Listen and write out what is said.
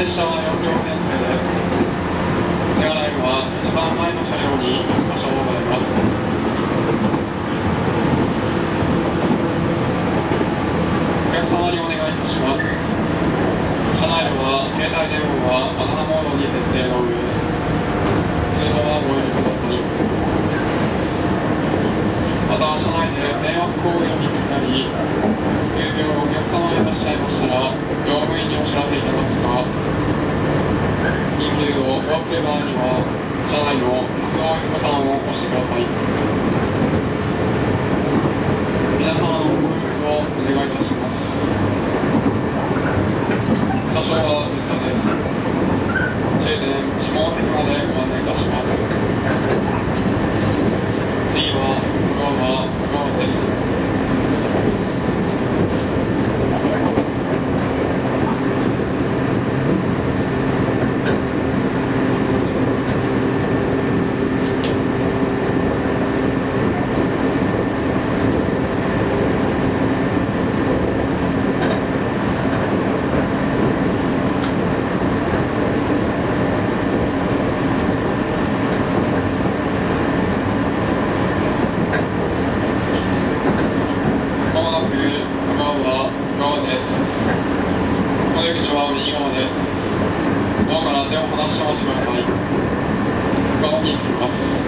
列車は4両編成です。手洗いは一番前の車両に故障をございます。お客様にお願いいたします。車内では携帯電話はバナナモードに設定の上通常はご遠慮くださいまた車内で迷惑行為を見つかり側には車内の格上ボタンを押してください皆様のご協力をお願いいたします。車掌は実車です停電指紋席までご案内いたします。次は向こうは向こうすお出口は右側でドアから手を離してお待ちください。側に行きます？